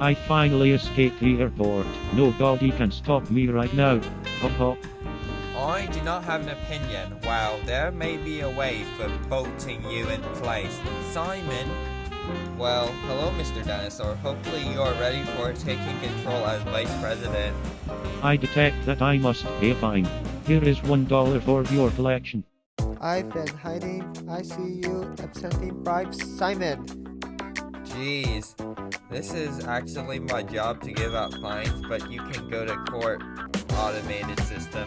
I finally escaped the airport. Nobody can stop me right now. Hop hop. I do not have an opinion. Well, there may be a way for bolting you in place. Simon? Well, hello, Mr. Dinosaur. Hopefully you are ready for taking control as Vice President. I detect that I must pay a fine. Here is one dollar for your collection. I've been hiding. I see you accepting bribes, Simon. Jeez, this is actually my job to give out fines, but you can go to court. Automated system.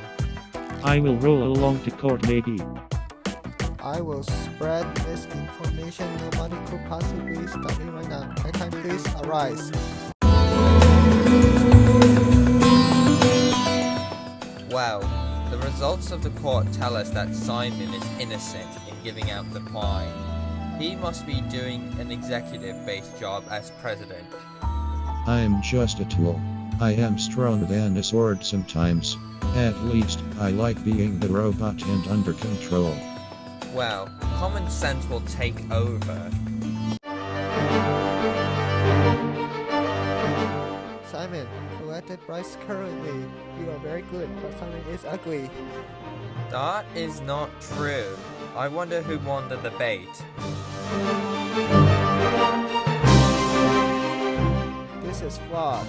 I will roll along to court maybe. I will spread misinformation. Nobody could possibly stop me right now. I Can time please arise? Well, the results of the court tell us that Simon is innocent in giving out the fine. He must be doing an executive-based job as president. I am just a tool. I am stronger than a sword sometimes. At least, I like being the robot and under control. Well, common sense will take over. Simon, collected bribes currently. You are very good, but Simon is ugly. That is not true. I wonder who won the debate. This is flawed.